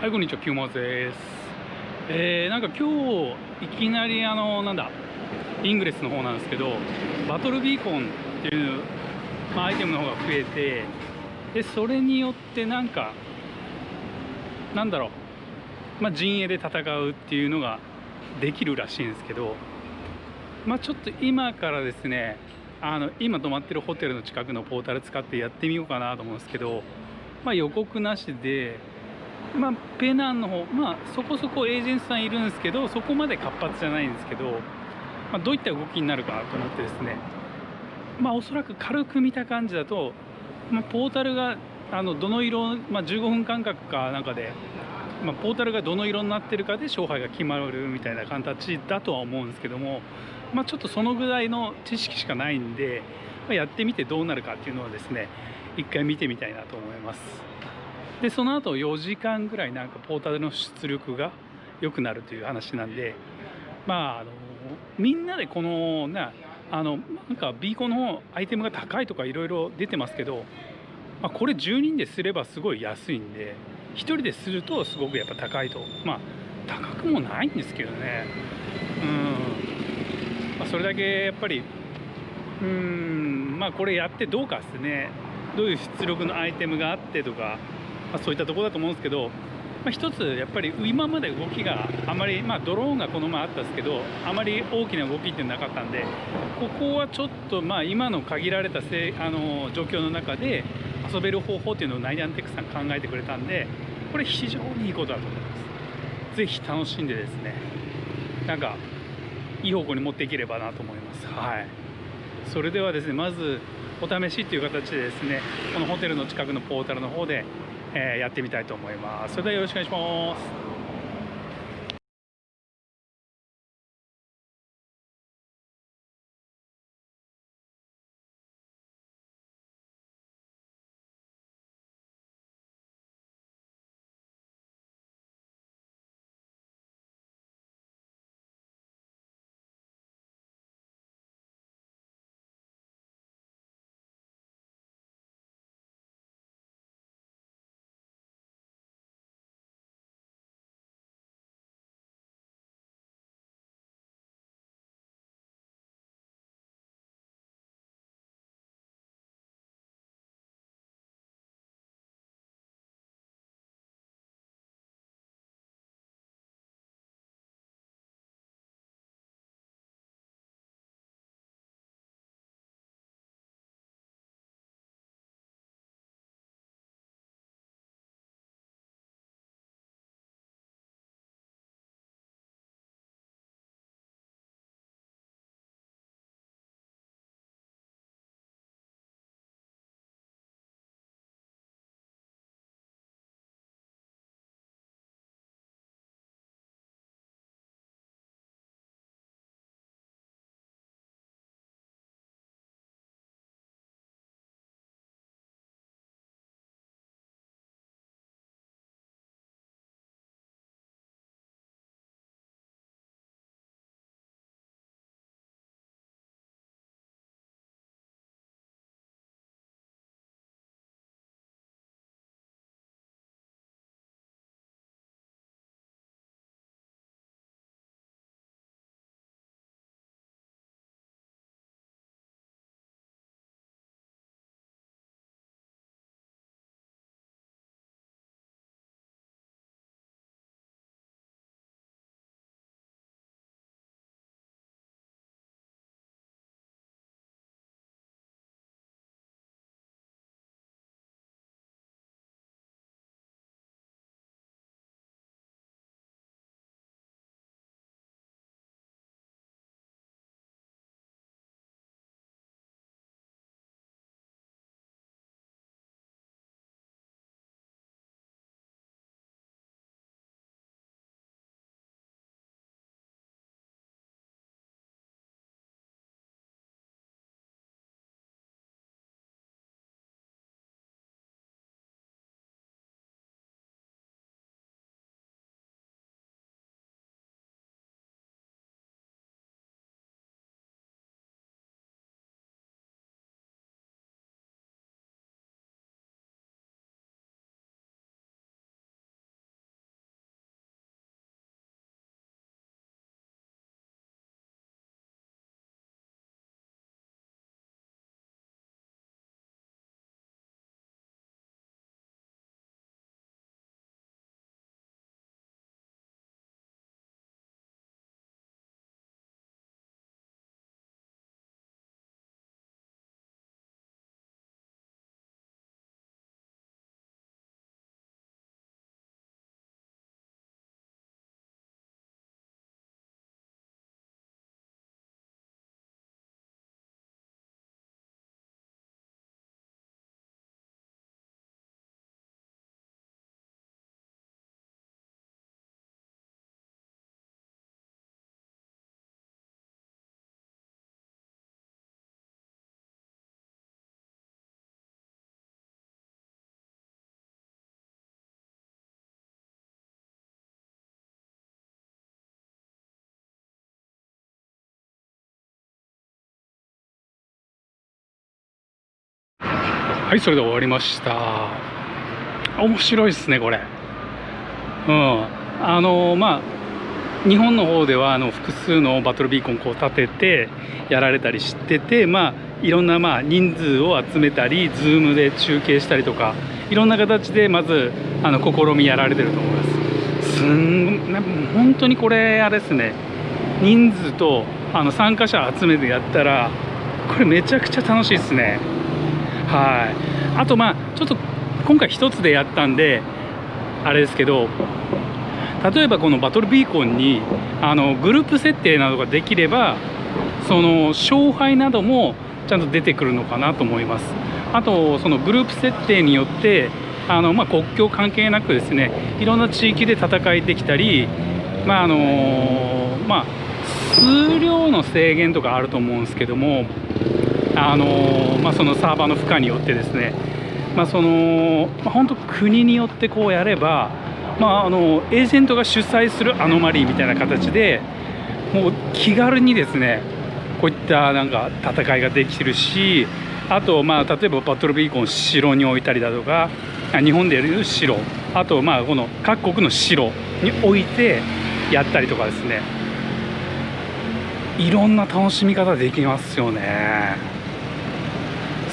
はい、こんにちは、キューマです。えー、なんか今日、いきなりあの、なんだ、イングレスの方なんですけど、バトルビーコンっていう、まあ、アイテムの方が増えて、で、それによってなんか、なんだろう、まあ、陣営で戦うっていうのができるらしいんですけど、まあ、ちょっと今からですね、あの今泊まってるホテルの近くのポータル使ってやってみようかなと思うんですけど、まあ、予告なしで、まあ、ペナンの方、まあ、そこそこエージェントさんいるんですけどそこまで活発じゃないんですけど、まあ、どういった動きになるかと思ってですね、まあ、おそらく軽く見た感じだと、まあ、ポータルがあのどの色、まあ、15分間隔かなんかで、まあ、ポータルがどの色になってるかで勝敗が決まるみたいな形だとは思うんですけども、まあ、ちょっとそのぐらいの知識しかないんで、まあ、やってみてどうなるかっていうのをですね一回見てみたいなと思います。でその後4時間ぐらいなんかポータルの出力が良くなるという話なんでまああのみんなでこのなあのなんかビーコンのアイテムが高いとかいろいろ出てますけど、まあ、これ10人ですればすごい安いんで1人でするとすごくやっぱ高いと。まあ高くもないんですけどね。うん、まあ、それだけやっぱりうんまあこれやってどうかですね。どういう出力のアイテムがあってとかまあ、そういったところだと思うんですけど、まあ、一つやっぱり今まで動きがあまり、まあ、ドローンがこの前あったんですけどあまり大きな動きってなかったんでここはちょっとまあ今の限られたせあの状況の中で遊べる方法っていうのをナイアンテックさん考えてくれたんでこれ非常にいいことだと思います。ぜひ楽しんでですねなんかいい方向に持っていければなと思います。はい。それではですねまずお試しっていう形でですねこのホテルの近くのポータルの方でえー、やってみたいと思います。それではよろしくお願いします。はいそれで終わりました。面白いですねこれ。うん。あのまあ日本の方ではあの複数のバトルビーコンこう立ててやられたりしててまあいろんなまあ人数を集めたり Zoom で中継したりとかいろんな形でまずあの試みやられてると思います。すん本当にこれあれですね。人数とあの参加者集めてやったらこれめちゃくちゃ楽しいですね。はい。あとまあちょっと今回一つでやったんであれですけど例えばこのバトルビーコンにあのグループ設定などができればその勝敗などもちゃんと出てくるのかなと思います。あとそのグループ設定によってあの、まあ、国境関係なくですねいろんな地域で戦いできたりまああのまあ数量の制限とかあると思うんですけどもあのまあ、そのサーバーの負荷によってですねまあ、その、ま、本当国によってこうやれば、まあ、あのエージェントが主催するアノマリーみたいな形でもう気軽にですねこういったなんか戦いができるしあとまあ例えばバトルビーコン城に置いたりだとか日本でやる城あとまあこの各国の城に置いてやったりとかですね。いろんな楽しみ方できますよね。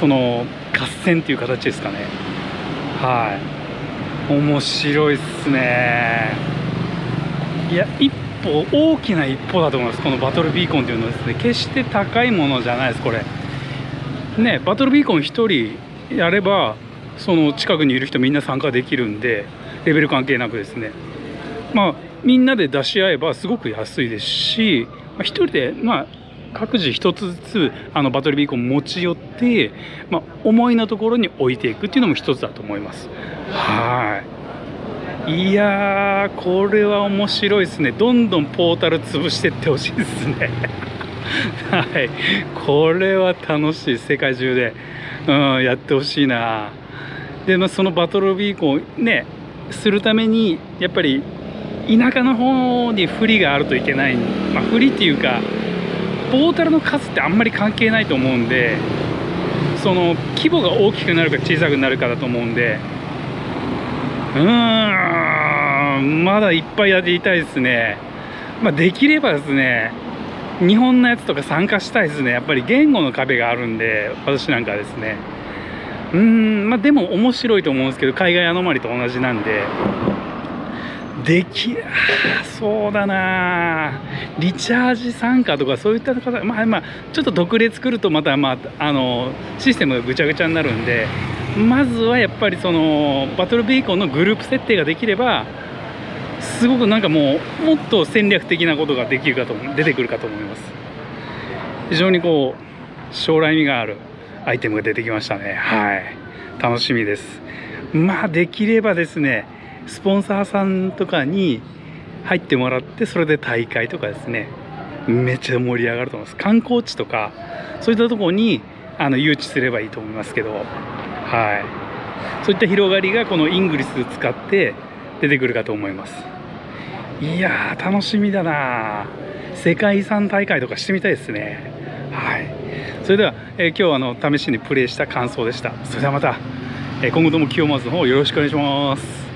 その合戦っていう形ですかね。はい。面白いっすね。いや一歩大きな一歩だと思います。このバトルビーコンっていうのはですね。決して高いものじゃないですこれ。ねバトルビーコン1人やればその近くにいる人みんな参加できるんでレベル関係なくですね。まあみんなで出し合えばすごく安いですし、まあ、1人でまあ各自1つずつあのバトルビーコン持ち寄って、まあ、思いのところに置いていくっていうのも一つだと思います。はい。いやーこれは面白いですね。どんどんポータル潰していってほしいですね。はい。これは楽しい。世界中で、うん、やってほしいな。で、まあ、そのバトルビーコンねするためにやっぱり田舎の方に不利があるといけない、まあ、不利っていうかポータルの数ってあんまり関係ないと思うんでその規模が大きくなるか小さくなるかだと思うんでうーんまだいっぱいやっていたいですね、まあ、できればですね日本のやつとか参加したいですね。やっぱり言語の壁があるんで私なんかですね。うんまあでも面白いと思うんですけど海外アノマリと同じなんで。できそうだな。リチャージ参加とかそういった方まあまあちょっと独立作るとまたまああのシステムがぐちゃぐちゃになるんでまずはやっぱりそのバトルビーコンのグループ設定ができればすごくなんかもうもっと戦略的なことができるかと出てくるかと思います。非常にこう将来味があるアイテムが出てきましたね。はい。楽しみです。まあできればですねスポンサーさんとかに入ってもらってそれで大会とかですね。めっちゃ盛り上がると思います。観光地とかそういったところにあの誘致すればいいと思いますけど。はい。そういった広がりがこのイングリス使って出てくるかと思います。いやー楽しみだな。世界遺産大会とかしてみたいですね。はい。それでは、えー、今日はあの試しにプレイした感想でした。それではまた、えー、今後とも清松の方よろしくお願いします。